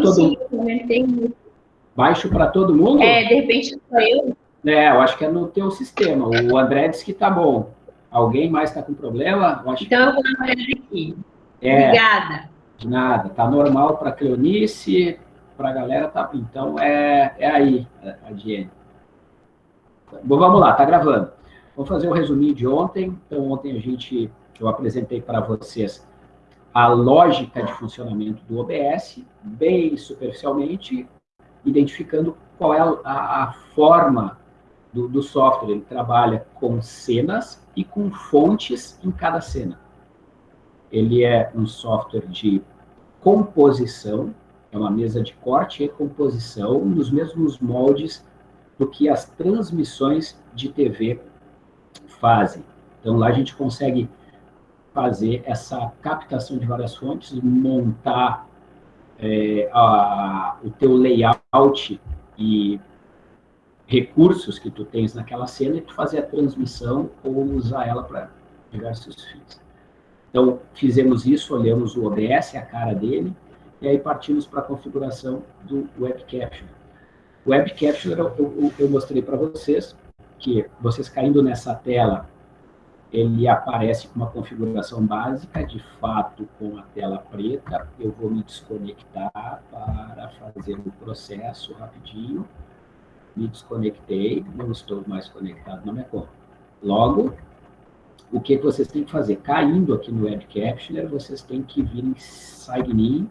para todo mundo. Baixo para todo mundo? É, de repente sou eu. É, eu acho que é no teu sistema. O André disse que tá bom. Alguém mais está com problema? Eu então eu vou olhada aqui. É, Obrigada. De nada. Tá normal para Cleonice, para a galera tá. Então é, é aí, a Diene. Bom, vamos lá, tá gravando. Vamos fazer um resuminho de ontem. Então, ontem a gente, eu apresentei para vocês a lógica de funcionamento do OBS, bem superficialmente, identificando qual é a, a forma do, do software. Ele trabalha com cenas e com fontes em cada cena. Ele é um software de composição, é uma mesa de corte e composição, nos mesmos moldes do que as transmissões de TV fazem. Então, lá a gente consegue fazer essa captação de várias fontes, montar é, a, o teu layout e recursos que tu tens naquela cena e tu fazer a transmissão ou usar ela para diversos fins. Então, fizemos isso, olhamos o OBS, a cara dele, e aí partimos para a configuração do Web Capture. Web Capture eu, eu, eu mostrei para vocês, que vocês caindo nessa tela, ele aparece com uma configuração básica, de fato, com a tela preta. Eu vou me desconectar para fazer o processo rapidinho me desconectei, não estou mais conectado na minha conta. Logo, o que vocês têm que fazer? Caindo aqui no Web Captioner, vocês têm que vir em Sign In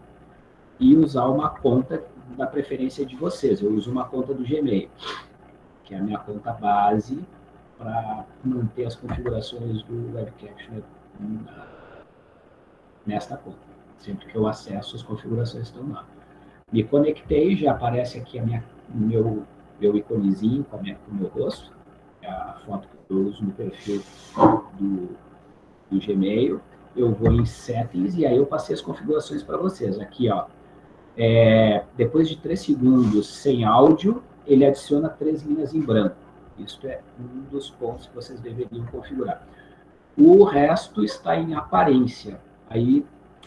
e usar uma conta da preferência de vocês. Eu uso uma conta do Gmail, que é a minha conta base para manter as configurações do Web Captioner nesta conta. Sempre que eu acesso, as configurações estão lá. Me conectei, já aparece aqui a minha, meu meu iconezinho com, minha, com o meu rosto, a foto que eu uso no perfil do, do Gmail. Eu vou em Settings e aí eu passei as configurações para vocês. Aqui, ó, é, depois de três segundos sem áudio, ele adiciona três linhas em branco. Isso é um dos pontos que vocês deveriam configurar. O resto está em aparência. Aí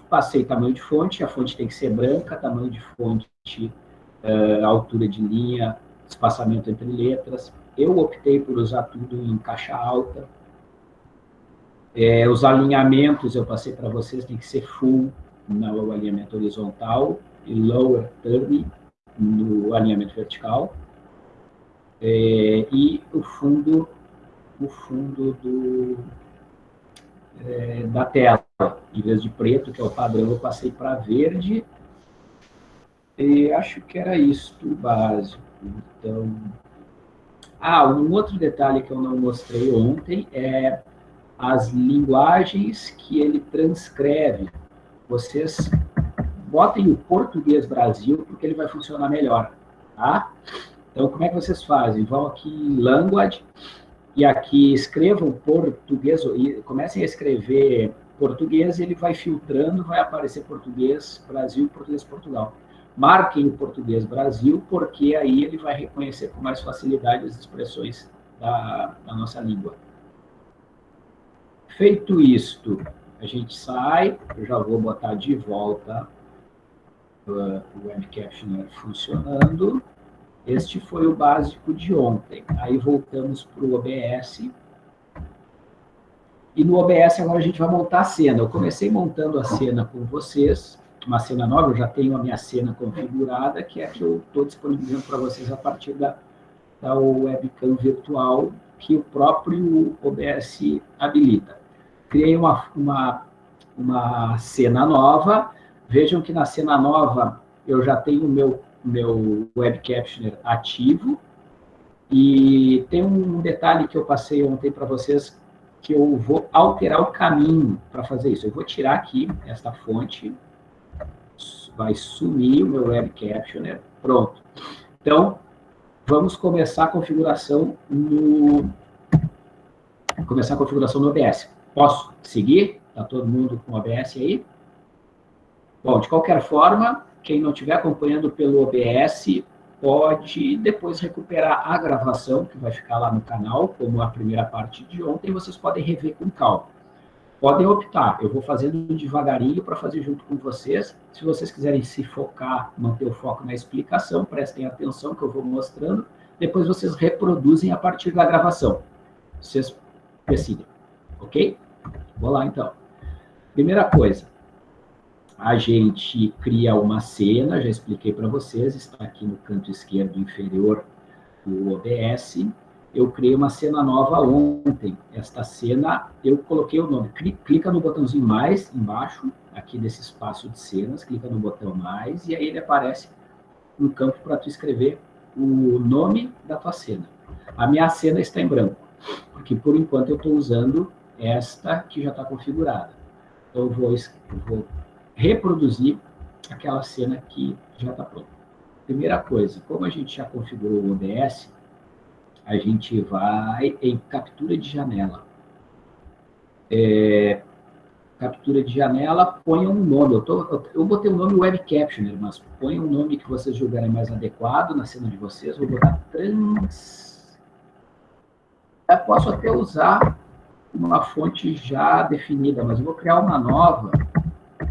passei tamanho de fonte, a fonte tem que ser branca, tamanho de fonte, uh, altura de linha, espaçamento entre letras. Eu optei por usar tudo em caixa alta. É, os alinhamentos, eu passei para vocês, tem que ser full no alinhamento horizontal e lower third no alinhamento vertical. É, e o fundo, o fundo do, é, da tela, em vez de preto, que é o padrão, eu passei para verde. E acho que era isso, básico. Então, ah, um outro detalhe que eu não mostrei ontem é as linguagens que ele transcreve. Vocês botem o português Brasil, porque ele vai funcionar melhor, tá? Então, como é que vocês fazem? Vão aqui em Language, e aqui escrevam português, e comecem a escrever português, ele vai filtrando, vai aparecer português Brasil português Portugal marquem o português Brasil, porque aí ele vai reconhecer com mais facilidade as expressões da, da nossa língua. Feito isto, a gente sai, eu já vou botar de volta uh, o Web Captioner funcionando. Este foi o básico de ontem. Aí voltamos para o OBS. E no OBS agora a gente vai montar a cena. Eu comecei montando a cena com vocês, uma cena nova, eu já tenho a minha cena configurada, que é a que eu estou disponibilizando para vocês a partir da, da webcam virtual que o próprio OBS habilita. Criei uma, uma, uma cena nova, vejam que na cena nova eu já tenho o meu, meu web captioner ativo, e tem um detalhe que eu passei ontem para vocês, que eu vou alterar o caminho para fazer isso. Eu vou tirar aqui esta fonte, vai sumir o meu web captioner. Pronto. Então, vamos começar a configuração no... Começar a configuração no OBS. Posso seguir? Está todo mundo com OBS aí? Bom, de qualquer forma, quem não estiver acompanhando pelo OBS, pode depois recuperar a gravação, que vai ficar lá no canal, como a primeira parte de ontem, vocês podem rever com calma. podem optar. Eu vou fazendo devagarinho para fazer junto com vocês. Se vocês quiserem se focar, manter o foco na explicação, prestem atenção que eu vou mostrando. Depois vocês reproduzem a partir da gravação. Vocês decidem, ok? Vou lá, então. Primeira coisa, a gente cria uma cena, já expliquei para vocês, está aqui no canto esquerdo inferior do OBS. Eu criei uma cena nova ontem. Esta cena, eu coloquei o nome. Clica no botãozinho mais embaixo, aqui desse espaço de cenas, clica no botão mais, e aí ele aparece no campo para tu escrever o nome da tua cena. A minha cena está em branco, porque por enquanto eu estou usando esta que já está configurada. Então eu vou, vou reproduzir aquela cena que já está pronta. Primeira coisa, como a gente já configurou o OBS, a gente vai em captura de janela. É, captura de janela, ponha um nome. Eu, tô, eu botei o um nome Web Captioner, mas ponha um nome que vocês julgarem mais adequado na cena de vocês. Vou botar trans... Eu posso até usar uma fonte já definida, mas eu vou criar uma nova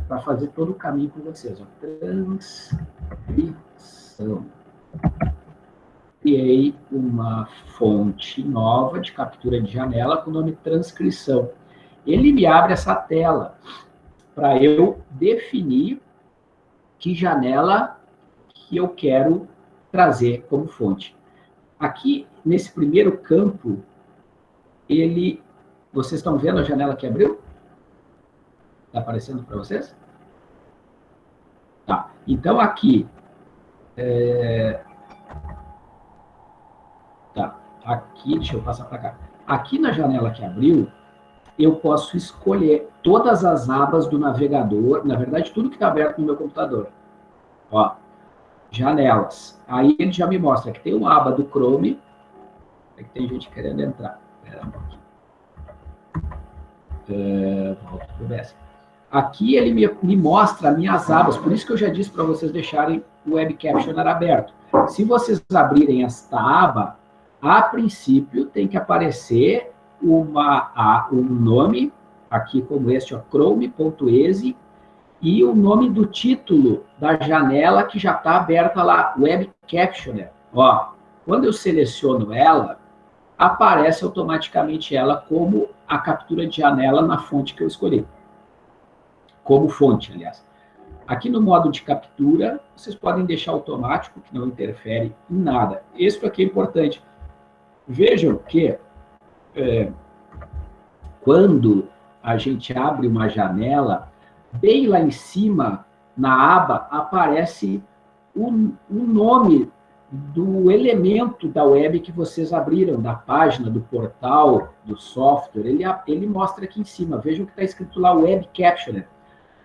para fazer todo o caminho com vocês. Ó. Transcrição. Criei uma fonte nova de captura de janela com o nome transcrição. Ele me abre essa tela para eu definir que janela que eu quero trazer como fonte. Aqui, nesse primeiro campo, ele... Vocês estão vendo a janela que abriu? Está aparecendo para vocês? Tá. Então, aqui... É... Tá. Aqui, deixa eu passar para cá. Aqui na janela que abriu, eu posso escolher todas as abas do navegador, na verdade, tudo que está aberto no meu computador. Ó, janelas. Aí ele já me mostra que tem uma aba do Chrome, é que tem gente querendo entrar. Espera um pouquinho. É, volto para o Aqui ele me, me mostra minhas abas, por isso que eu já disse para vocês deixarem o Web Captioner aberto. Se vocês abrirem esta aba, a princípio tem que aparecer uma, um nome, aqui como este, chrome.exe, e o nome do título da janela que já está aberta lá, Web Captioner. Ó, quando eu seleciono ela, aparece automaticamente ela como a captura de janela na fonte que eu escolhi como fonte, aliás. Aqui no modo de captura, vocês podem deixar automático, que não interfere em nada. Isso aqui é importante. Vejam que é, quando a gente abre uma janela, bem lá em cima, na aba, aparece o, nome do elemento da web que vocês abriram, da página, do portal, do software. Ele, ele mostra aqui em cima. Vejam que está escrito lá Web Captioner.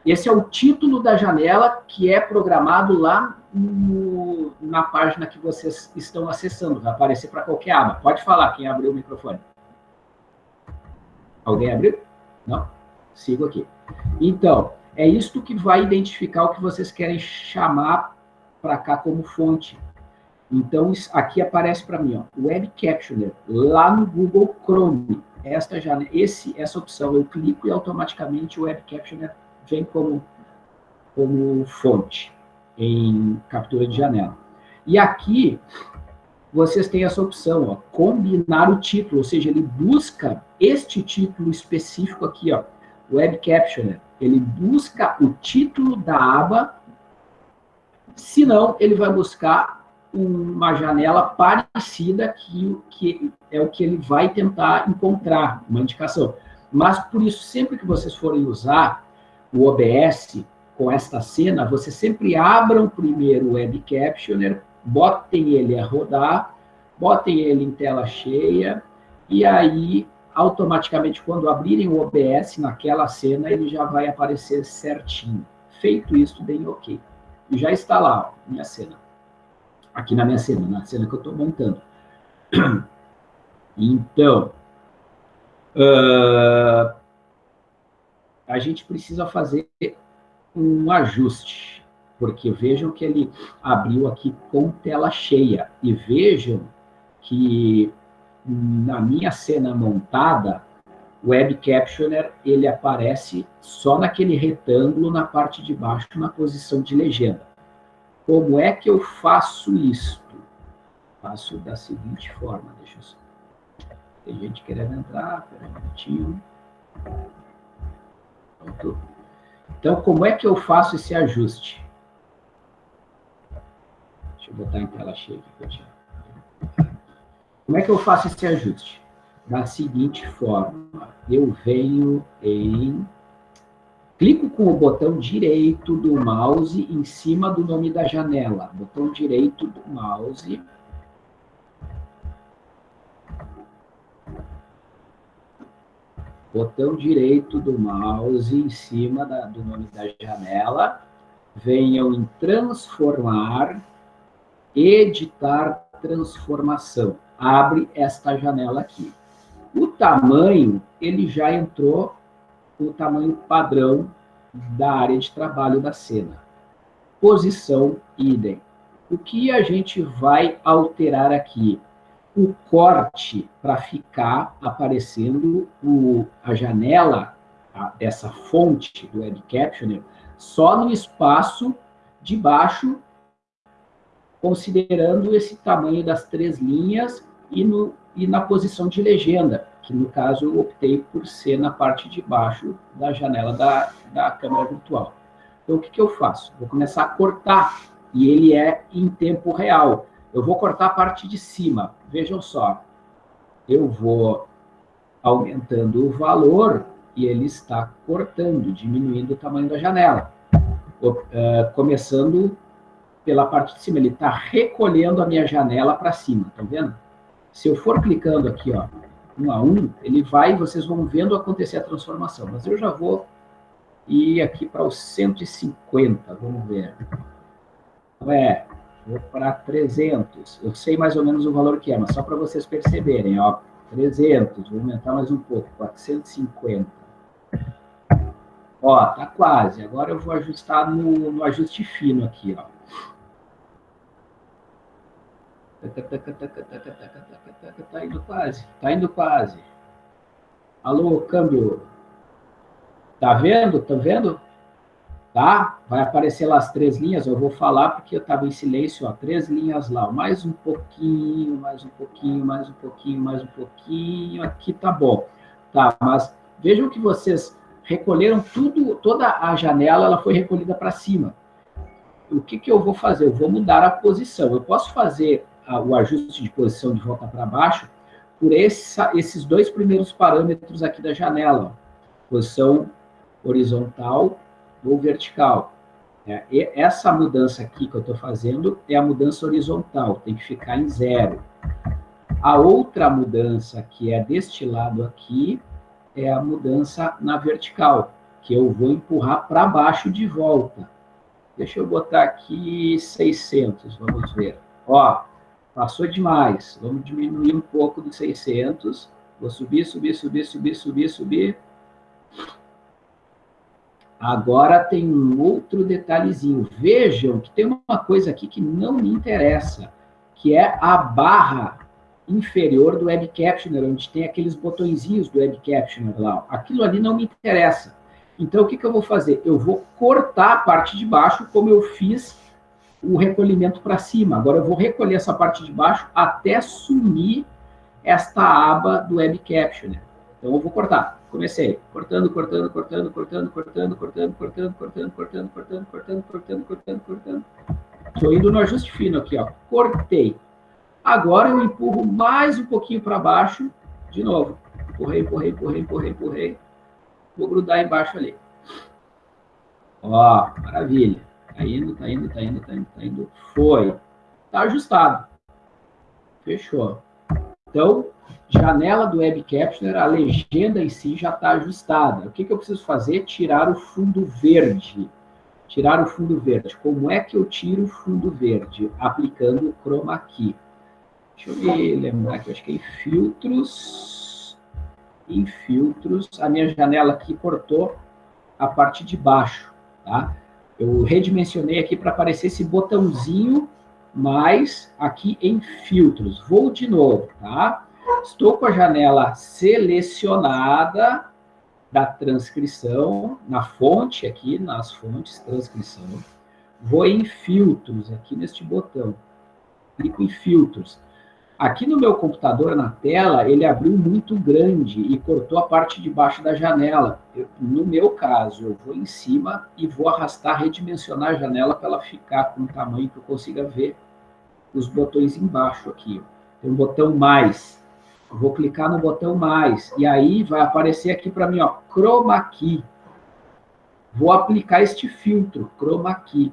Esse é o título da janela que é programado lá no, na página que vocês estão acessando. Vai aparecer para qualquer aba. Pode falar quem abriu o microfone. Alguém abriu? Não? Sigo aqui. Então, é isto que vai identificar o que vocês querem chamar para cá como fonte. Então, aqui aparece para mim, ó, Web Captioner, lá no Google Chrome. Esta janela, esse, essa opção, eu clico e automaticamente o Web Captioner vem como, como fonte em captura de janela. E aqui, vocês têm essa opção, ó, combinar o título, ou seja, ele busca este título específico aqui, ó, Web Captioner. Ele busca o título da aba, senão ele vai buscar uma janela parecida que, que é o que ele vai tentar encontrar, uma indicação. Mas, por isso, sempre que vocês forem usar o OBS com esta cena, você sempre abram primeiro o Web Captioner, botem ele a rodar, botem ele em tela cheia, e aí, automaticamente, quando abrirem o OBS naquela cena, ele já vai aparecer certinho. Feito isso, deem OK. E já está lá, ó, minha cena. Aqui na minha cena, na cena que eu estou montando. Então, uh, a gente precisa fazer um ajuste, porque vejam que ele abriu aqui com tela cheia, e vejam que na minha cena montada, o Web Captioner, ele aparece só naquele retângulo na parte de baixo, na posição de legenda. Como é que eu faço isso? Faço da seguinte forma, deixa eu. Tem gente querendo entrar, peraí um minutinho. Então, como é que eu faço esse ajuste? Deixa eu botar em tela cheia aqui. Como é que eu faço esse ajuste? Da seguinte forma, eu venho em... Clico com o botão direito do mouse em cima do nome da janela. Botão direito do mouse botão direito do mouse em cima da, do nome da janela, venham em transformar, editar transformação. Abre esta janela aqui. O tamanho, ele já entrou o tamanho padrão da área de trabalho da cena. Posição, idem. O que a gente vai alterar aqui? O corte para ficar aparecendo o, a janela a, dessa fonte do Web Captioner só no espaço de baixo, considerando esse tamanho das três linhas e, no, e na posição de legenda, que no caso eu optei por ser na parte de baixo da janela da, da câmera virtual. Então, o que, que eu faço? Vou começar a cortar, e ele é em tempo real. Eu vou cortar a parte de cima. Vejam só. Eu vou aumentando o valor e ele está cortando, diminuindo o tamanho da janela. Uh, começando pela parte de cima, ele está recolhendo a minha janela para cima, tá vendo? Se eu for clicando aqui, ó, um a um, ele vai, vocês vão vendo acontecer a transformação. Mas eu já vou ir aqui para os 150, vamos ver. É, vou para 300. Eu sei mais ou menos o valor que é, mas só para vocês perceberem, ó, 300, vou aumentar mais um pouco, 450. Ó, tá quase. Agora eu vou ajustar no, no ajuste fino aqui, ó. Tá indo quase, tá indo quase. Alô, câmbio. Tá vendo? Tá vendo? Tá? Vai aparecer lá as três linhas, eu vou falar porque eu estava em silêncio, ó, três linhas lá, mais um pouquinho, mais um pouquinho, mais um pouquinho, mais um pouquinho, aqui tá bom. Tá, mas vejam que vocês recolheram tudo, toda a janela, ela foi recolhida para cima. O que, que eu vou fazer? Eu vou mudar a posição. Eu posso fazer a, o ajuste de posição de volta para baixo por essa, esses dois primeiros parâmetros aqui da janela. Posição horizontal ou vertical. É, essa mudança aqui que eu estou fazendo é a mudança horizontal, tem que ficar em zero. A outra mudança, que é deste lado aqui, é a mudança na vertical, que eu vou empurrar para baixo de volta. Deixa eu botar aqui 600, vamos ver. Ó, passou demais. Vamos diminuir um pouco dos 600. Vou subir, subir, subir, subir, subir, subir. Agora tem um outro detalhezinho. Vejam que tem uma coisa aqui que não me interessa, que é a barra inferior do Web Captioner, onde tem aqueles botõezinhos do Web Captioner lá. Aquilo ali não me interessa. Então, o que, que eu vou fazer? Eu vou cortar a parte de baixo, como eu fiz o recolhimento para cima. Agora, eu vou recolher essa parte de baixo até sumir esta aba do Web Captioner. Então, eu vou cortar. Comecei cortando, cortando, cortando, cortando, cortando, cortando, cortando, cortando, cortando, cortando, cortando, cortando, cortando, cortando. Estou indo no ajuste fino aqui, ó. Cortei. Agora eu empurro mais um pouquinho para baixo. De novo. Empurrei, empurrei, empurrei, empurrei, empurrei. Vou grudar embaixo ali. Ó, maravilha. Tá indo, tá indo, tá indo, tá indo, tá indo. Foi. Tá ajustado. Fechou. Então, janela do Web Captioner, a legenda em si já está ajustada. O que, que eu preciso fazer? Tirar o fundo verde. Tirar o fundo verde. Como é que eu tiro o fundo verde? Aplicando o Chroma Key. Deixa eu me lembrar aqui, acho que é em filtros. Em filtros, a minha janela aqui cortou a parte de baixo, tá? Eu redimensionei aqui para aparecer esse botãozinho mais aqui em filtros. Vou de novo, tá? Estou com a janela selecionada da transcrição, na fonte aqui, nas fontes, transcrição. Vou em filtros, aqui neste botão. Clico em filtros. Aqui no meu computador, na tela, ele abriu muito grande e cortou a parte de baixo da janela. Eu, no meu caso, eu vou em cima e vou arrastar, redimensionar a janela para ela ficar com o tamanho que eu consiga ver os botões embaixo aqui. Tem um botão mais. Vou clicar no botão mais. E aí vai aparecer aqui para mim, ó, Chroma Key. Vou aplicar este filtro, Chroma Key.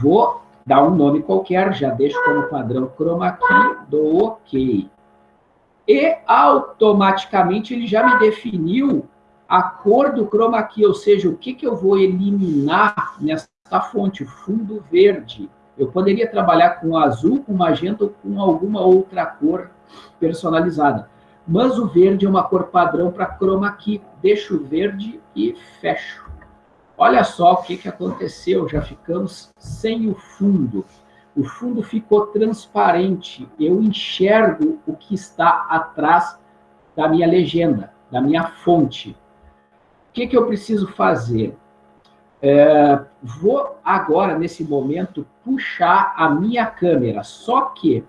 Vou dar um nome qualquer, já deixo como padrão chroma key, dou OK. E automaticamente ele já me definiu a cor do chroma key, ou seja, o que, que eu vou eliminar nessa fonte, fundo verde. Eu poderia trabalhar com azul, com magenta ou com alguma outra cor personalizada. Mas o verde é uma cor padrão para chroma key. Deixo verde e fecho. Olha só o que, que aconteceu, já ficamos sem o fundo. O fundo ficou transparente, eu enxergo o que está atrás da minha legenda, da minha fonte. O que, que eu preciso fazer? É, vou agora, nesse momento, puxar a minha câmera, só que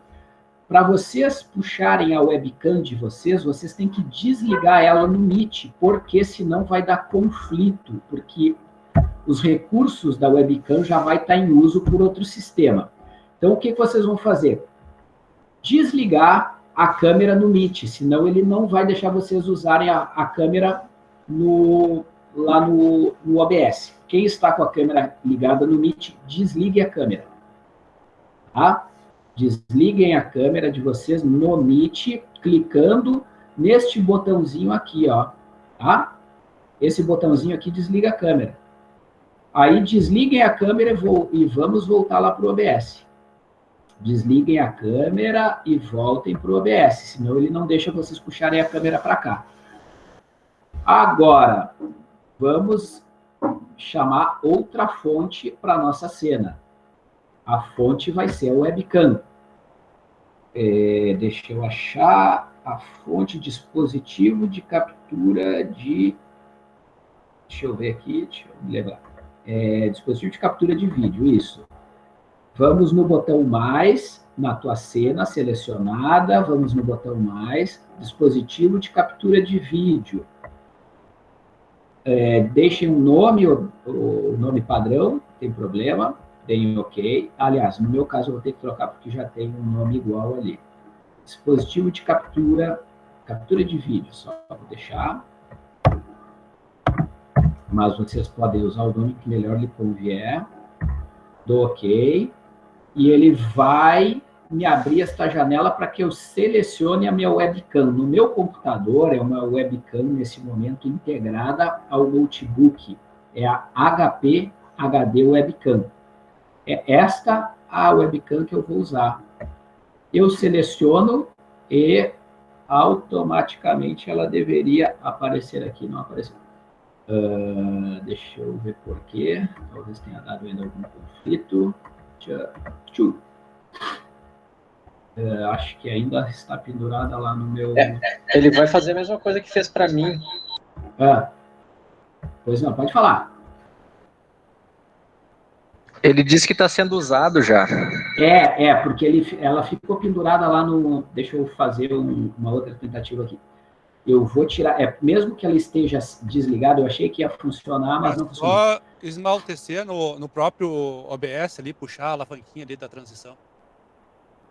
para vocês puxarem a webcam de vocês, vocês têm que desligar ela no Meet, porque senão vai dar conflito, porque os recursos da webcam já vai estar em uso por outro sistema. Então, o que vocês vão fazer? Desligar a câmera no Meet, senão ele não vai deixar vocês usarem a, a câmera no, lá no, no OBS. Quem está com a câmera ligada no Meet, desligue a câmera. Tá? Desliguem a câmera de vocês no Meet, clicando neste botãozinho aqui, ó. Tá? Esse botãozinho aqui desliga a câmera. Aí desliguem a câmera e vamos voltar lá para o OBS. Desliguem a câmera e voltem para o OBS, senão ele não deixa vocês puxarem a câmera para cá. Agora, vamos chamar outra fonte para nossa cena. A fonte vai ser a webcam. É, deixa eu achar a fonte dispositivo de captura de... Deixa eu ver aqui, deixa eu me lembrar é, dispositivo de captura de vídeo, isso. Vamos no botão mais, na tua cena selecionada, vamos no botão mais, dispositivo de captura de vídeo. É, deixem um nome, o, o nome padrão, tem problema, deem OK. Aliás, no meu caso, eu vou ter que trocar porque já tem um nome igual ali. Dispositivo de captura, captura de vídeo, só vou deixar mas vocês podem usar o nome que melhor lhe convier, do OK, e ele vai me abrir esta janela para que eu selecione a minha webcam. No meu computador, é uma webcam, nesse momento, integrada ao notebook. É a HP HD Webcam. É esta a webcam que eu vou usar. Eu seleciono e automaticamente ela deveria aparecer aqui, não apareceu. Uh, deixa eu ver por quê. Talvez tenha dado ainda algum conflito. Tchau. Uh, acho que ainda está pendurada lá no meu... É, ele vai fazer a mesma coisa que fez para mim. Ah, pois não, pode falar. Ele disse que está sendo usado já. É, é, porque ele, ela ficou pendurada lá no... Deixa eu fazer um, uma outra tentativa aqui eu vou tirar, é, mesmo que ela esteja desligada, eu achei que ia funcionar, mas não funcionou. Só esmaltecer no, no próprio OBS ali, puxar a alavanquinha ali da transição.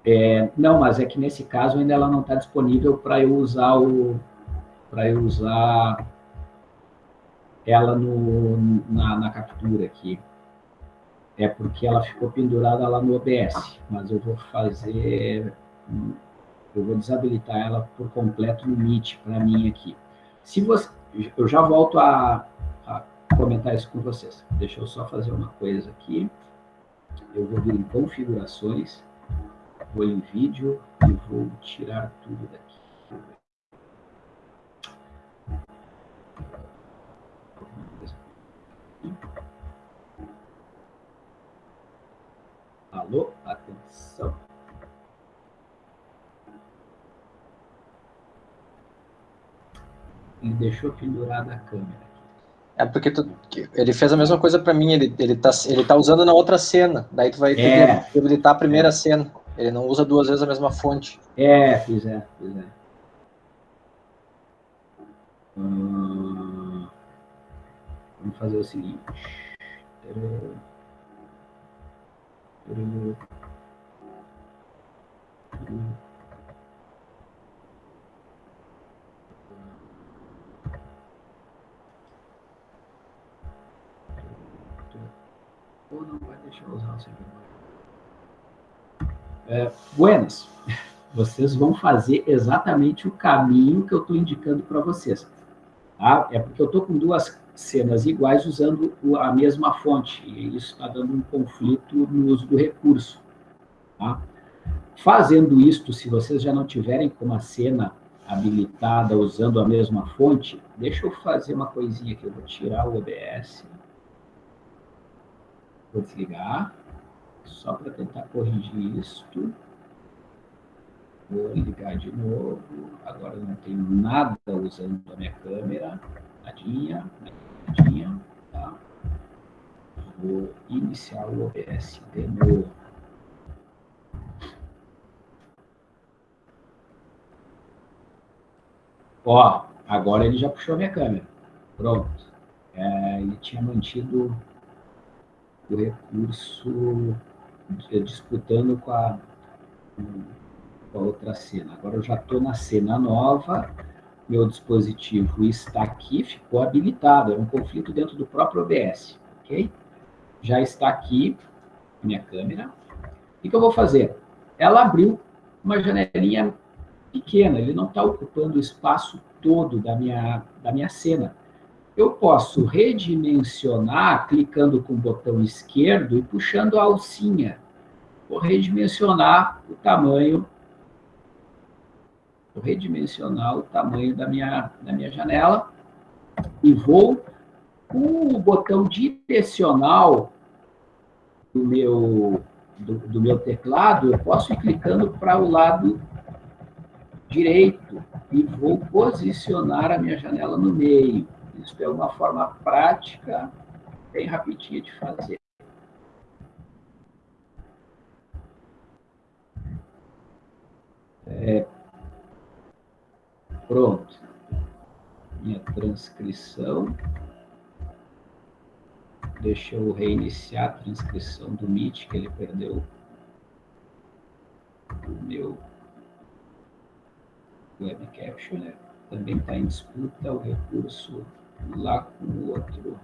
É, não, mas é que nesse caso ainda ela não está disponível para eu usar o para eu usar ela no, na, na captura aqui. É porque ela ficou pendurada lá no OBS, mas eu vou fazer eu vou desabilitar ela por completo no Meet para mim aqui. Se você, eu já volto a, a, comentar isso com vocês. Deixa eu só fazer uma coisa aqui. Eu vou vir em configurações, vou em vídeo e vou tirar tudo daqui. Alô, atenção. ele deixou pendurada a câmera. É porque tu- ele fez a mesma coisa pra mim, ele, ele, tá, ele tá usando na outra cena. Daí tu vai ter É. que habilitar a primeira cena. Ele não usa duas vezes a mesma fonte. É, pois é, pois é. Hum, vamos fazer o seguinte. Ou não vai deixar usar o servidor. É, buenas vocês vão fazer exatamente o caminho que eu estou indicando para vocês. Tá? É porque eu estou com duas cenas iguais usando a mesma fonte, e isso está dando um conflito no uso do recurso. Tá? Fazendo isto, se vocês já não tiverem com uma cena habilitada usando a mesma fonte, deixa eu fazer uma coisinha aqui, eu vou tirar o OBS, vou desligar, só para tentar corrigir isto. Vou ligar de novo. Agora não tenho nada usando a minha câmera. Nadinha, nadinha. Tá? Vou iniciar o OBS de novo. Ó, agora ele já puxou a minha câmera. Pronto. É, ele tinha mantido o recurso disputando com a, com a outra cena. Agora eu já estou na cena nova, meu dispositivo está aqui, ficou habilitado, é um conflito dentro do próprio OBS, ok? Já está aqui minha câmera. O que, eu vou fazer? Ela abriu uma janelinha pequena, ele não está ocupando o espaço todo da minha, da minha cena. Eu posso redimensionar clicando com o botão esquerdo e puxando a alcinha. Vou redimensionar o tamanho vou redimensionar o tamanho da minha, da minha janela e vou com o botão direcional do meu, do, do meu teclado, eu posso ir clicando para o lado direito e vou posicionar a minha janela no meio. Isso é uma forma prática, bem rapidinha de fazer. É, pronto. Minha transcrição. Deixa eu reiniciar a transcrição do Meet, que ele perdeu o meu web captioner. Também está em disputa o recurso lá com o outro,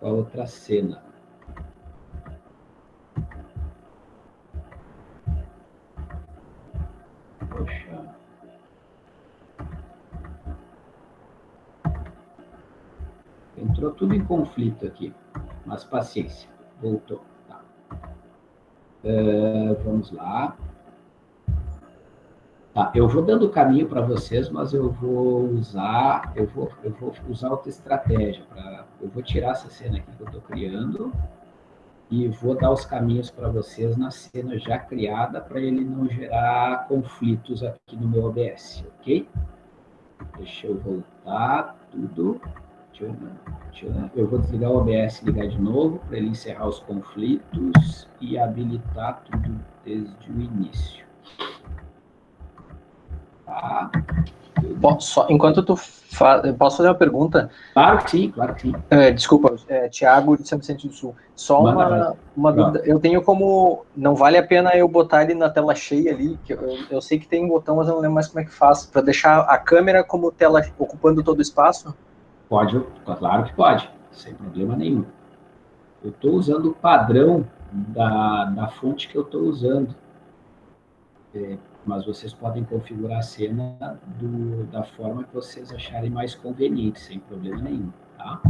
com a outra cena. Poxa. Entrou tudo em conflito aqui, mas paciência, voltou. Tá. Uh, vamos lá. Tá, eu vou dando o caminho para vocês, mas eu vou usar, eu vou, eu vou usar outra estratégia. Pra, eu vou tirar essa cena aqui que eu estou criando e vou dar os caminhos para vocês na cena já criada para ele não gerar conflitos aqui no meu OBS, ok? Deixa eu voltar tudo. Deixa eu, deixa eu, eu vou desligar o OBS, ligar de novo para ele encerrar os conflitos e habilitar tudo desde o início. Posso, só, enquanto tu fa... posso fazer uma pergunta? Claro que sim, claro que sim. É, desculpa, é, Tiago de São Vicente do Sul. Só uma, uma dúvida. Eu tenho como. Não vale a pena eu botar ele na tela cheia ali, que eu, eu sei que tem um botão, mas eu não lembro mais como é que faz. Para deixar a câmera como tela ocupando todo o espaço? Pode, claro que pode, sem problema nenhum. Eu estou usando o padrão da, da fonte que eu estou usando. É, mas vocês podem configurar a cena do, da forma que vocês acharem mais conveniente, sem problema nenhum, tá?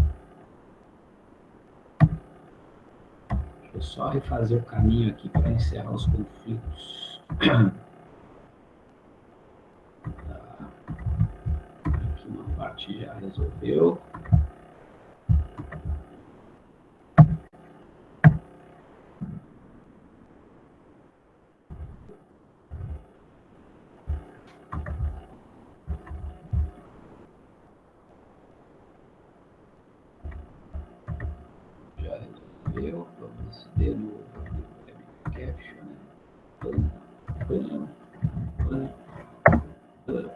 Deixa eu só refazer o caminho aqui para encerrar os conflitos. Tá. Aqui uma parte já resolveu. caption. Pam, pam, pam, pam.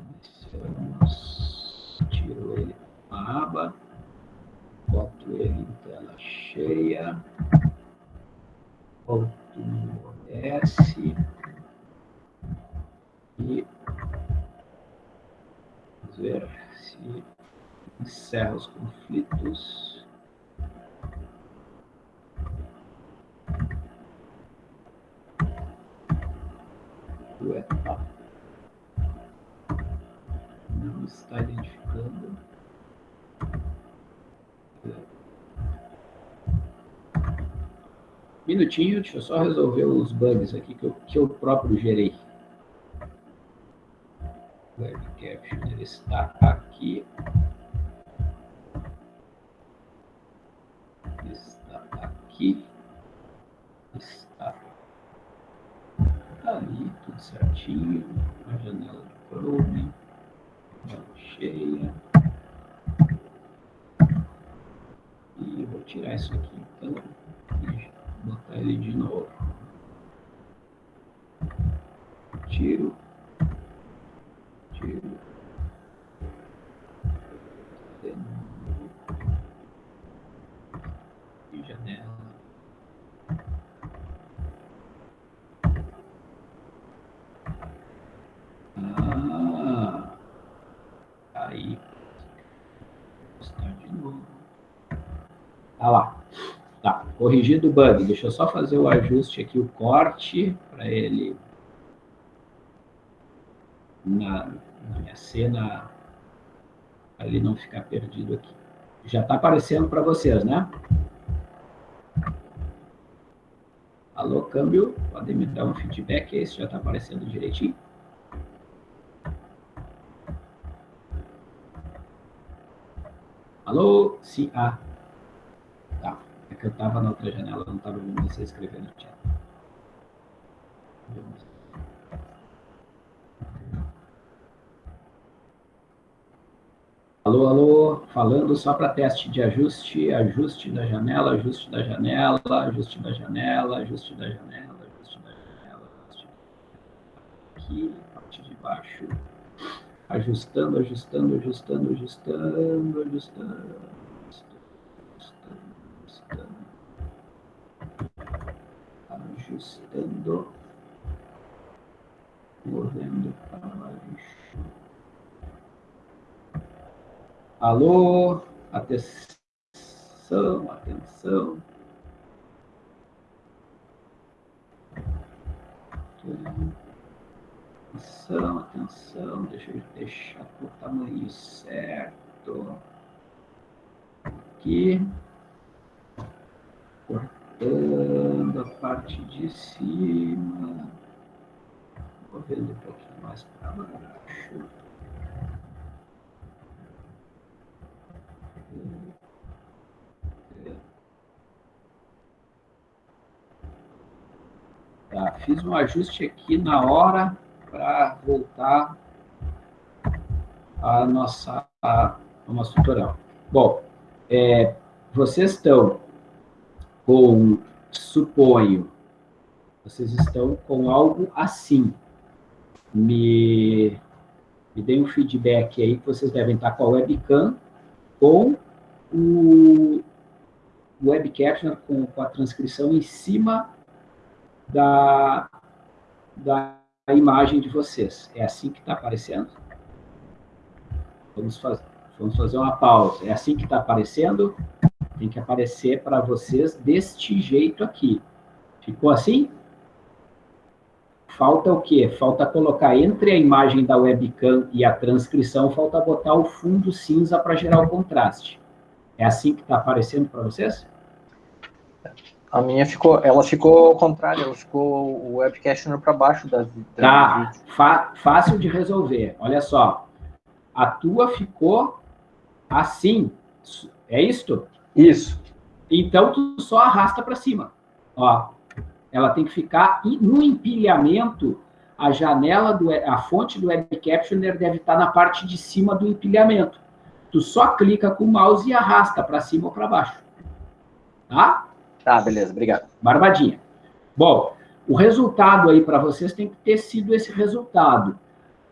Iniciamos. Tiro ele a aba. Boto ele em tela cheia. Volto no OBS. E vamos ver se encerra os conflitos. Ué, tá. Não está identificando. Minutinho, deixa eu só resolver os bugs aqui que eu, que eu próprio gerei. Web Caption ele está aqui. Aqui. Está ali, tudo certinho. A janela do Chrome. Cheia. E eu vou tirar isso aqui, então. E botar ele de novo. Tiro. De novo. E janela. Ah, aí. Está de novo. Ah lá. Tá, corrigido o bug. Deixa eu só fazer o ajuste aqui, o corte, para ele na, na, minha cena ali não ficar perdido aqui. Já está aparecendo para vocês, né? Alô, câmbio, podem me dar um feedback aí se já está aparecendo direitinho. Alô? Sim, ah. Que eu estava na outra janela, não estava vendo você escrever no chat. Alô, alô, falando só para teste de ajuste, ajuste da janela, ajuste da janela, ajuste da janela, ajuste da janela, ajuste da janela, ajuste aqui, parte de baixo, ajustando, ajustando, ajustando, ajustando, ajustando, ajustando, movendo para baixo. Alô, atenção, atenção. Atenção, atenção, deixa eu deixar o tamanho certo. Aqui. Cortando a parte de cima. Movendo um pouquinho mais para baixo. Tá, fiz um ajuste aqui na hora para voltar a nossa a, a nosso tutorial. Bom, é, vocês estão com, suponho, vocês estão com algo assim. Me, me deem um feedback aí que vocês devem estar com a webcam com o web captioner com, com a transcrição em cima da, da imagem de vocês. É assim que está aparecendo? Vamos fazer, vamos fazer uma pausa. É assim que está aparecendo? Tem que aparecer para vocês deste jeito aqui. Ficou assim? Falta o quê? Falta colocar entre a imagem da webcam e a transcrição, falta botar o fundo cinza para gerar o contraste. É assim que está aparecendo para vocês? A minha ficou, ela ficou ao contrário, ela ficou o webcast para baixo da, da Tá, fácil de resolver. Olha só, a tua ficou assim, é isto? Isso. Então tu só arrasta para cima. Ó, ela tem que ficar no empilhamento. A janela do, a fonte do web captioner deve estar na parte de cima do empilhamento. Tu só clica com o mouse e arrasta para cima ou para baixo. Tá? Tá, beleza, obrigado. Barbadinha. Bom, o resultado aí para vocês tem que ter sido esse resultado.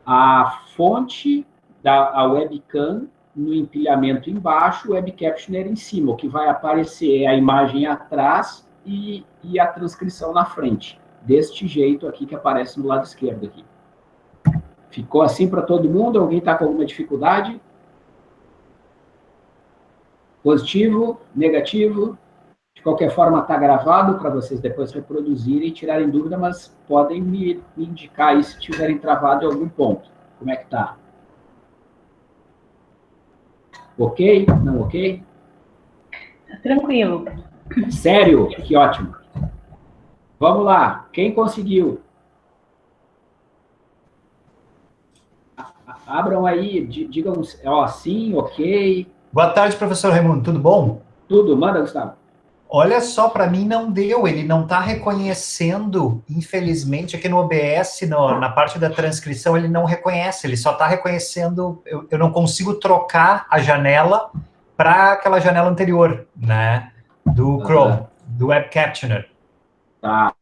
A fonte da a webcam no empilhamento embaixo, o web captioner em cima. O que vai aparecer é a imagem atrás e, e a transcrição na frente. Deste jeito aqui que aparece no lado esquerdo aqui. Ficou assim para todo mundo? Alguém está com alguma dificuldade? Positivo? Negativo? De qualquer forma, está gravado para vocês depois reproduzirem e tirarem dúvida, mas podem me, indicar aí se tiverem travado em algum ponto. Como é que está? Ok? Não ok? Tranquilo. Sério? Que ótimo. Vamos lá. Quem conseguiu? Abram aí, digam, ó, sim, ok. Boa tarde, professor Raimundo, tudo bom? Tudo, manda, Gustavo. Olha só, para mim não deu, ele não está reconhecendo, infelizmente, aqui no OBS, no, na parte da transcrição, ele não reconhece, ele só está reconhecendo, eu, eu não consigo trocar a janela para aquela janela anterior, né, do Chrome, uhum. do Web Captioner. Tá,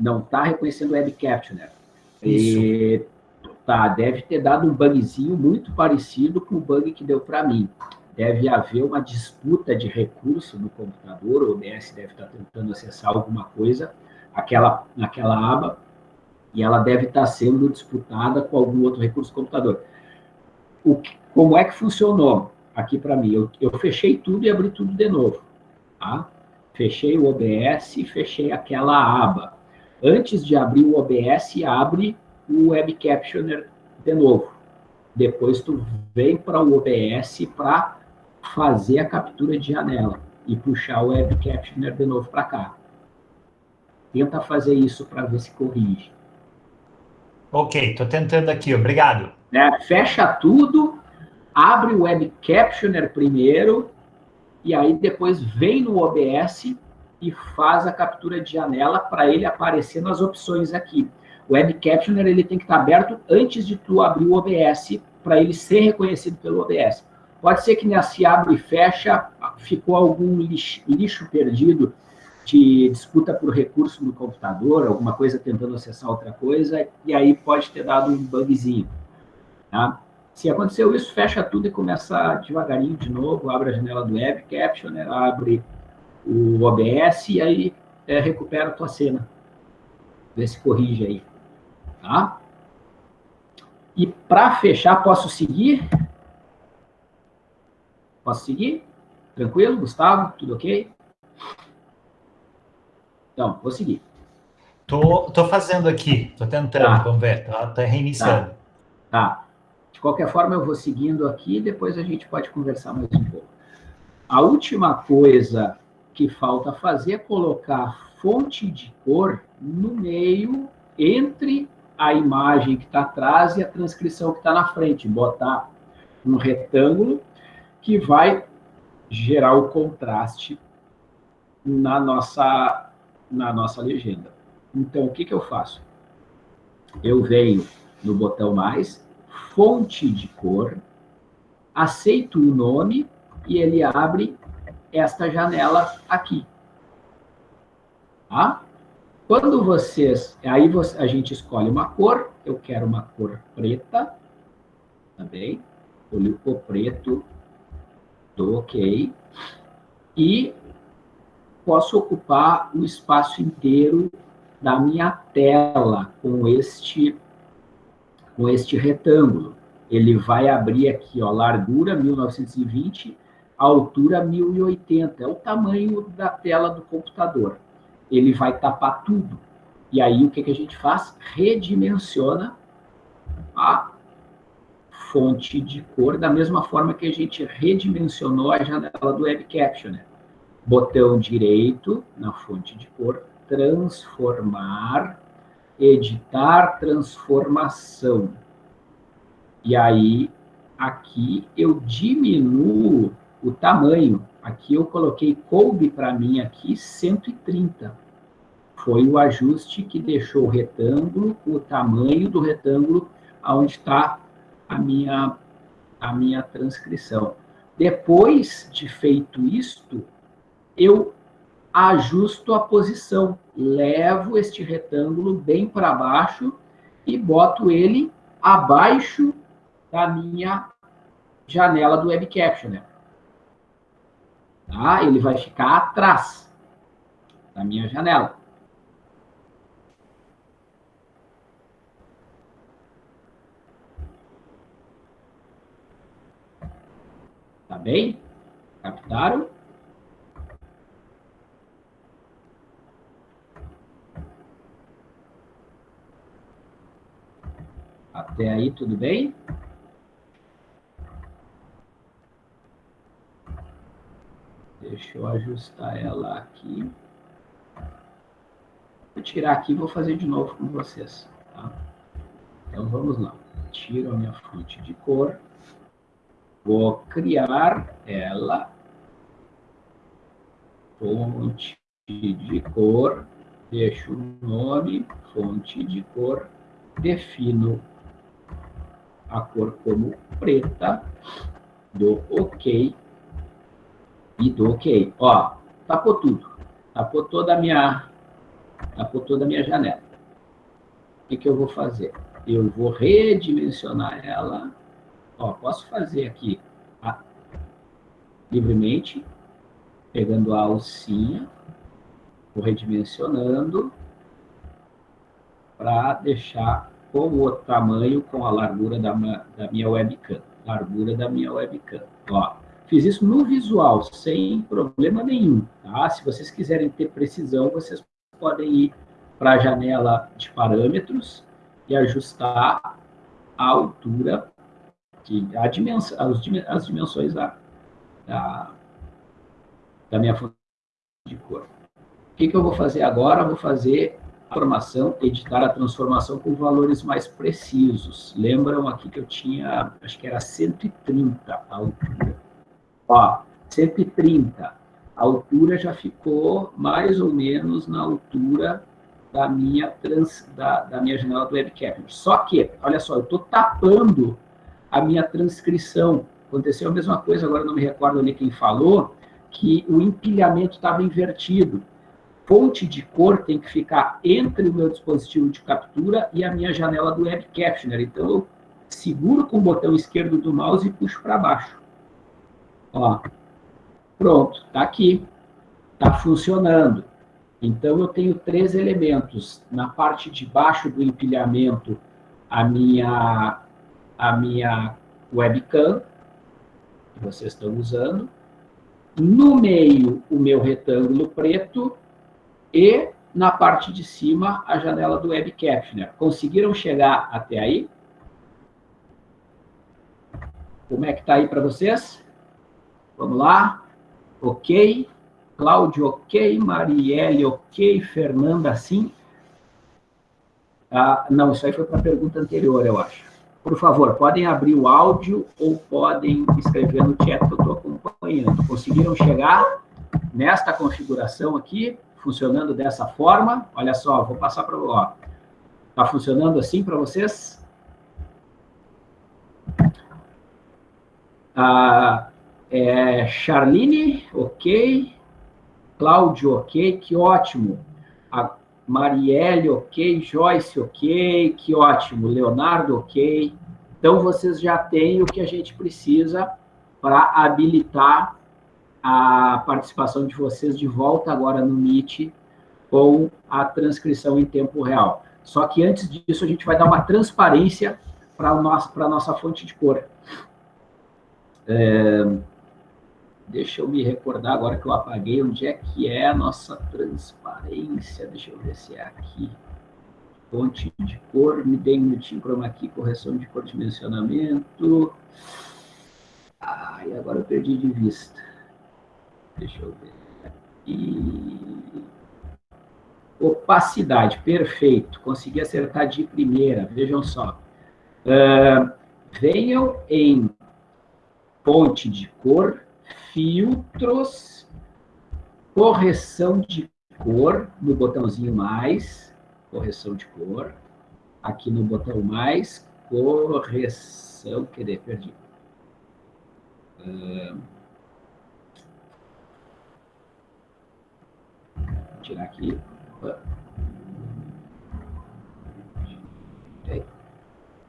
não está reconhecendo o Web Captioner. Isso. E, tá, deve ter dado um bugzinho muito parecido com o bug que deu para mim deve haver uma disputa de recurso no computador, o OBS deve estar tentando acessar alguma coisa aquela, naquela aba, e ela deve estar sendo disputada com algum outro recurso do computador. O como é que funcionou aqui para mim? Eu, eu, fechei tudo e abri tudo de novo. Tá? Fechei o OBS e fechei aquela aba. Antes de abrir o OBS, abre o Web Captioner de novo. Depois tu vem para o OBS para fazer a captura de janela e puxar o Web Captioner de novo para cá. Tenta fazer isso para ver se corrige. Ok, estou tentando aqui, obrigado. É, fecha tudo, abre o Web Captioner primeiro, e aí depois vem no OBS e faz a captura de janela para ele aparecer nas opções aqui. O Web Captioner ele tem que estar aberto antes de tu abrir o OBS para ele ser reconhecido pelo OBS. Pode ser que se abre e fecha, ficou algum lixo, lixo perdido de disputa por recurso no computador, alguma coisa tentando acessar outra coisa, e aí pode ter dado um bugzinho. Tá? Se aconteceu isso, fecha tudo e começa devagarinho de novo, abre a janela do Web Captioner, abre o OBS e aí é, recupera a tua cena. Vê se corrige aí. Tá? E para fechar, posso seguir? Posso seguir? Tranquilo, Gustavo? Tudo ok? Então, vou seguir. Tô, tô fazendo aqui, tô tentando, tá. vamos ver, tá, tá reiniciando. Tá. tá. De qualquer forma, eu vou seguindo aqui, depois a gente pode conversar mais um pouco. A última coisa que falta fazer é colocar fonte de cor no meio entre a imagem que está atrás e a transcrição que está na frente. Botar um retângulo que vai gerar o contraste na nossa, na nossa legenda. Então, o que, que eu faço? Eu venho no botão mais, fonte de cor, aceito o nome e ele abre esta janela aqui. Tá? Quando vocês... Aí a gente escolhe uma cor, eu quero uma cor preta, também, escolhi o preto, Dou OK. E posso ocupar o espaço inteiro da minha tela com este, com este retângulo. Ele vai abrir aqui, ó, largura 1920, altura 1080. É o tamanho da tela do computador. Ele vai tapar tudo. E aí, o que, que a gente faz? Redimensiona a fonte de cor, da mesma forma que a gente redimensionou a janela do Web Captioner. Botão direito na fonte de cor, transformar, editar transformação. E aí, aqui eu diminuo o tamanho. Aqui eu coloquei, coube para mim aqui 130. Foi o ajuste que deixou o retângulo, o tamanho do retângulo, onde está a minha, a minha transcrição. Depois de feito isto, eu ajusto a posição, levo este retângulo bem para baixo e boto ele abaixo da minha janela do Web Captioner. Tá? Ele vai ficar atrás da minha janela. Tá bem? Captaram? Até aí, tudo bem? Deixa eu ajustar ela aqui. Vou tirar aqui e vou fazer de novo com vocês. Tá? Então, vamos lá. Tiro a minha fonte de cor. Vou criar ela. Fonte de cor. Deixo o nome, fonte de cor. Defino a cor como preta, dou OK e dou OK. Ó, tapou tudo. Tapou toda a minha, tapou toda a minha janela. O que, que eu vou fazer? Eu vou redimensionar ela. Ó, posso fazer aqui a, livremente, pegando a alcinha, vou redimensionando para deixar com o tamanho, com a largura da, da minha webcam. Largura da minha webcam. Ó, fiz isso no visual, sem problema nenhum. Tá? Se vocês quiserem ter precisão, vocês podem ir para a janela de parâmetros e ajustar a altura, que, a dimensão, as, dimensões da, da, da minha fonte de cor. O que, que eu vou fazer agora? Vou fazer transformação, editar a transformação com valores mais precisos. Lembram aqui que eu tinha, acho que era 130 a altura. Ó, 130. A altura já ficou mais ou menos na altura da minha, trans, da, da minha janela do webcam. Só que, olha só, eu estou tapando a minha transcrição. Aconteceu a mesma coisa, agora não me recordo ali quem falou, que o empilhamento estava invertido fonte de cor tem que ficar entre o meu dispositivo de captura e a minha janela do Web Captioner. Então, eu seguro com o botão esquerdo do mouse e puxo para baixo. Ó, pronto, está aqui. Está funcionando. Então, eu tenho três elementos. Na parte de baixo do empilhamento, a minha, a minha webcam, que vocês estão usando. No meio, o meu retângulo preto e na parte de cima a janela do Web. Conseguiram chegar até aí? Como é que está aí para vocês? Vamos lá. Ok. Cláudio, ok. Marielle, ok. Fernanda, sim. Ah, não, isso aí foi para a pergunta anterior, eu acho. Por favor, podem abrir o áudio ou podem escrever no chat que eu estou acompanhando. Conseguiram chegar nesta configuração aqui? funcionando dessa forma. Olha só, vou passar para o... Está funcionando assim para vocês? Ah, é, Charline, ok. Cláudio, ok. Que ótimo. Marielle, ok. Joyce, ok. Que ótimo. Leonardo, ok. Então, vocês já têm o que a gente precisa para habilitar a participação de vocês de volta agora no Meet com a transcrição em tempo real. Só que antes disso, a gente vai dar uma transparência para a nossa, nossa fonte de cor. É, deixa eu me recordar agora que eu apaguei onde é que é a nossa transparência. Deixa eu ver se é aqui. Fonte de cor, me dê um minutinho, chroma aqui, correção de cor dimensionamento. Ai, agora eu perdi de vista. Deixa eu ver. Opacidade, perfeito. Consegui acertar de primeira, vejam só. Uh, venham em fonte de cor, filtros, correção de cor, no botãozinho mais, correção de cor. Aqui no botão mais, correção, querer, perdi. Uh, tirar aqui.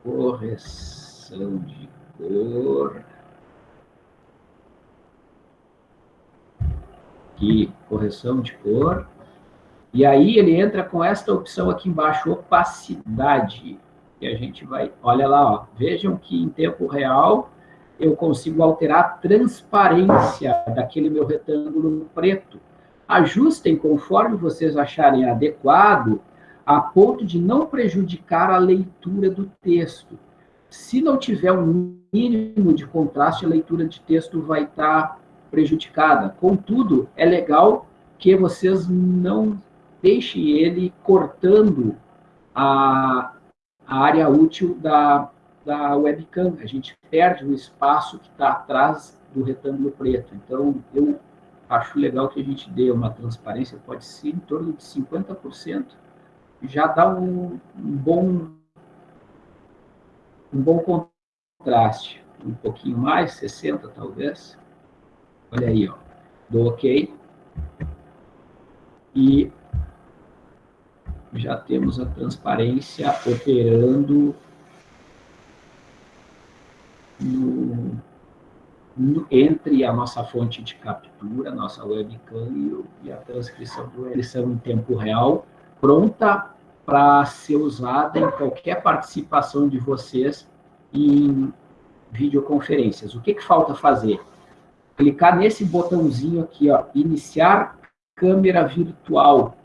Correção de cor. Aqui, correção de cor. E aí ele entra com esta opção aqui embaixo, opacidade. E a gente vai, olha lá, ó, vejam que em tempo real eu consigo alterar a transparência daquele meu retângulo preto. Ajustem conforme vocês acharem adequado, a ponto de não prejudicar a leitura do texto. Se não tiver um mínimo de contraste, a leitura de texto vai estar prejudicada. Contudo, é legal que vocês não deixem ele cortando a, a área útil da, da webcam. A gente perde o espaço que está atrás do retângulo preto. Então, eu acho legal que a gente dê uma transparência, pode ser em torno de 50%, já dá um, um bom um bom contraste. Um pouquinho mais, 60 talvez. Olha aí, ó. Dou OK. E já temos a transparência operando no, no, entre a nossa fonte de captura, nossa webcam e, e a transcrição do eles em tempo real, pronta para ser usada em qualquer participação de vocês em videoconferências. O que, que falta fazer? Clicar nesse botãozinho aqui, ó, iniciar câmera virtual.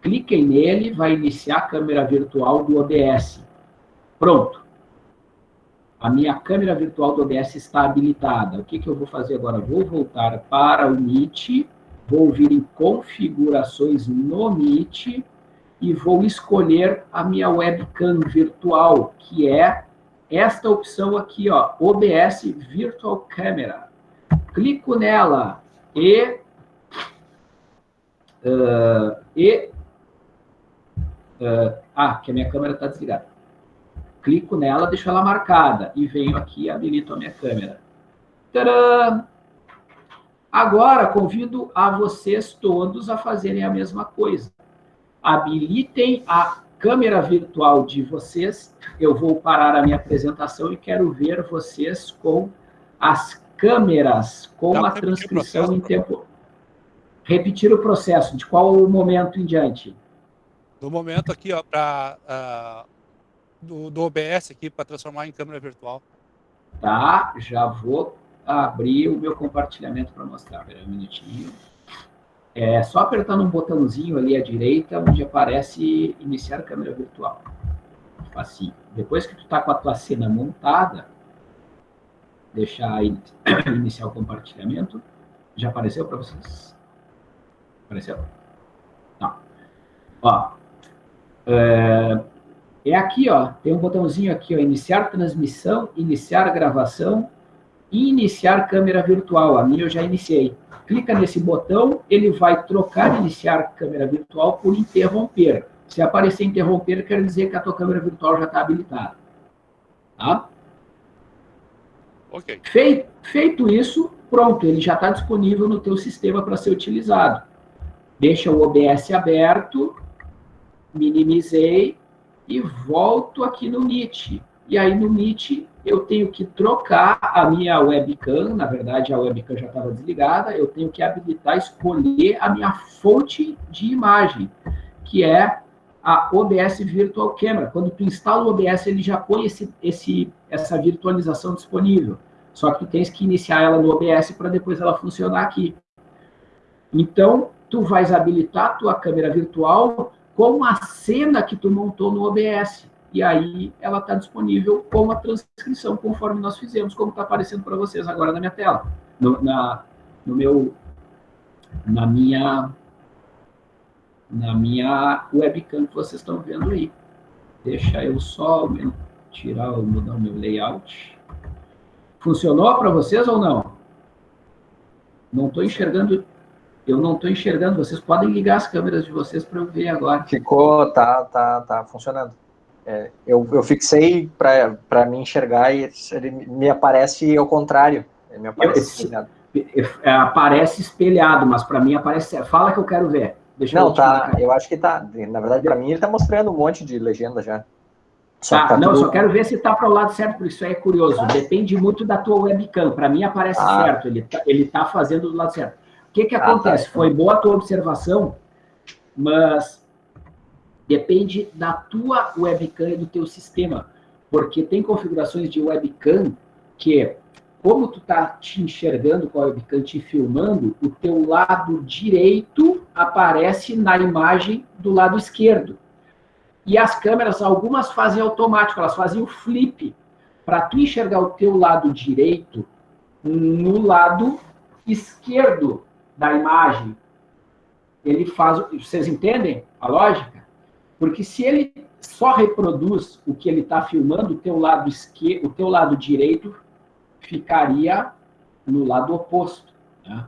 Cliquem nele, vai iniciar a câmera virtual do OBS. Pronto. A minha câmera virtual do OBS está habilitada. O que, que eu vou fazer agora? Vou voltar para o Meet, vou vir em configurações no Meet e vou escolher a minha webcam virtual, que é esta opção aqui, ó, OBS Virtual Camera. Clico nela e... Uh, e uh, ah, que a minha câmera está desligada. Clico nela, deixo ela marcada e venho aqui e habilito a minha câmera. Tcharam! Agora, convido a vocês todos a fazerem a mesma coisa. Habilitem a câmera virtual de vocês. Eu vou parar a minha apresentação e quero ver vocês com as câmeras, com Dá a transcrição em tempo... Repetir o processo, de qual momento em diante? Do momento aqui, ó, para... Uh, ah, do, do OBS aqui, para transformar em câmera virtual. Tá, já vou abrir o meu compartilhamento para mostrar. Espera um minutinho. É só apertando um botãozinho ali à direita, onde aparece iniciar câmera virtual. Facinho. Depois que tu está com a tua cena montada, deixar iniciar o compartilhamento. Já apareceu para vocês? Apareceu? Não. Ó, é, é aqui, ó, tem um botãozinho aqui, ó, iniciar transmissão, iniciar gravação e iniciar câmera virtual. A minha eu já iniciei clica nesse botão, ele vai trocar iniciar câmera virtual por interromper. Se aparecer interromper, quer dizer que a tua câmera virtual já está habilitada. Tá? Ok. Feito, feito isso, pronto, ele já está disponível no teu sistema para ser utilizado. Deixa o OBS aberto, minimizei e volto aqui no Meet. E aí no Meet eu tenho que trocar a minha webcam, na verdade a webcam já estava desligada, eu tenho que habilitar, escolher a minha fonte de imagem, que é a OBS Virtual Camera. Quando tu instala o OBS, ele já põe esse, esse, essa virtualização disponível. Só que tu tens que iniciar ela no OBS para depois ela funcionar aqui. Então, tu vais habilitar a tua câmera virtual com a cena que tu montou no OBS e aí ela está disponível com a transcrição, conforme nós fizemos, como está aparecendo para vocês agora na minha tela, no, na, no meu, na minha, na minha webcam que vocês estão vendo aí. Deixa eu só tirar, mudar o meu layout. Funcionou para vocês ou não? Não estou enxergando eu não estou enxergando. Vocês podem ligar as câmeras de vocês para eu ver agora. Ficou, tá, tá, tá funcionando. É, eu, eu fixei para me enxergar e ele me aparece ao contrário. Ele me aparece eu, é, aparece espelhado, mas para mim aparece. Fala que eu quero ver. Deixa não, eu tá. Eu acho que tá. Na verdade, para mim, ele tá mostrando um monte de legenda já. Só tá, tá não, tudo... só quero ver se tá para o lado certo, porque isso aí é curioso. Depende muito da tua webcam. Para mim aparece ah. certo, ele tá, ele tá fazendo do lado certo. O que que ah, tá. acontece? Foi boa a tua observação, mas depende da tua webcam e do teu sistema, porque tem configurações de webcam que como tu tá te enxergando com a webcam te filmando, o teu lado direito aparece na imagem do lado esquerdo. E as câmeras, algumas fazem automático, elas fazem o flip, para tu enxergar o teu lado direito no lado esquerdo da imagem. Ele faz, vocês entendem a lógica? Porque se ele só reproduz o que ele está filmando, o teu lado esquerdo, o teu lado direito ficaria no lado oposto. Né?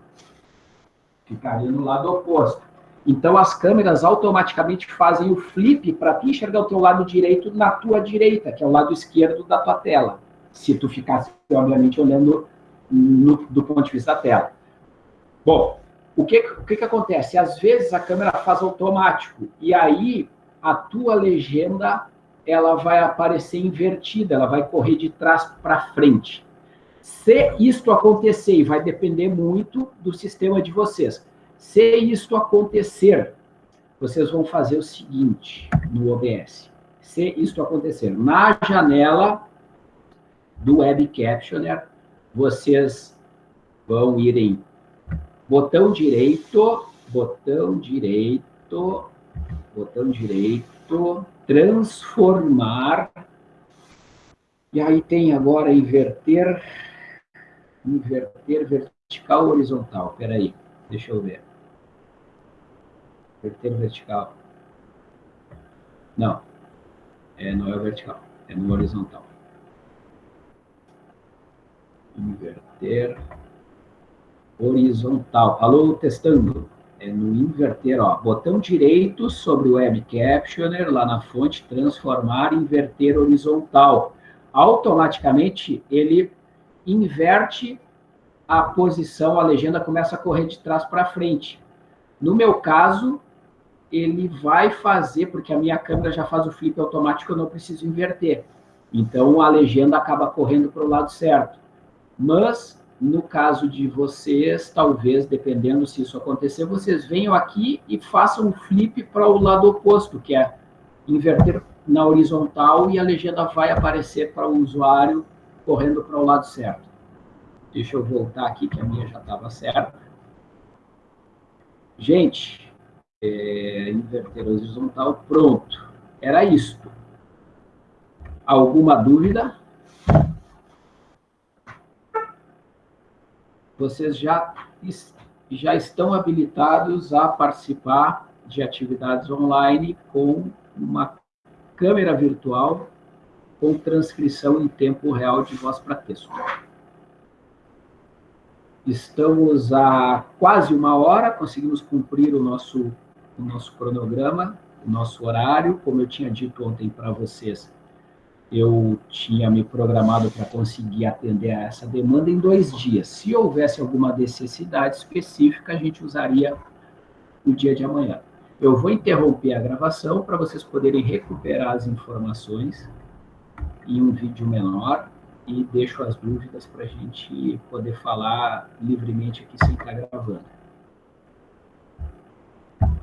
Ficaria no lado oposto. Então, as câmeras automaticamente fazem o flip para tu enxergar o teu lado direito na tua direita, que é o lado esquerdo da tua tela. Se tu ficasse, obviamente, olhando no, do ponto de vista da tela. Bom, o que, o que, que acontece? Às vezes a câmera faz automático, e aí a tua legenda ela vai aparecer invertida, ela vai correr de trás para frente. Se isto acontecer, vai depender muito do sistema de vocês, se isto acontecer, vocês vão fazer o seguinte no OBS. Se isto acontecer, na janela do Web Captioner, vocês vão ir em botão direito, botão direito, botão direito, transformar, e aí tem agora inverter Inverter vertical horizontal? Espera aí, deixa eu ver. Inverter vertical. Não, é, não é vertical, é no horizontal. Inverter horizontal. Alô, testando. É no inverter, ó. Botão direito sobre o Web Captioner, lá na fonte, transformar, inverter horizontal. Automaticamente, ele inverte a posição, a legenda começa a correr de trás para frente. No meu caso, ele vai fazer, porque a minha câmera já faz o flip automático, eu não preciso inverter. Então, a legenda acaba correndo para o lado certo. Mas, no caso de vocês, talvez, dependendo se isso acontecer, vocês venham aqui e façam um flip para o lado oposto, que é inverter na horizontal e a legenda vai aparecer para o usuário correndo para o lado certo. Deixa eu voltar aqui, que a minha já estava certa. Gente, é, inverter horizontal, pronto. Era isto. Alguma dúvida? Vocês já, já estão habilitados a participar de atividades online com uma câmera virtual com transcrição em tempo real de voz para texto. Estamos a quase uma hora, conseguimos cumprir o nosso, o nosso cronograma, o nosso horário. Como eu tinha dito ontem para vocês, eu tinha me programado para conseguir atender a essa demanda em dois dias. Se houvesse alguma necessidade específica, a gente usaria o dia de amanhã. Eu vou interromper a gravação para vocês poderem recuperar as informações em um vídeo menor e deixo as dúvidas para a gente poder falar livremente aqui sem estar gravando.